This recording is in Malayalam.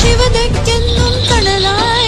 ശിവദക്കെന്നും കടലായ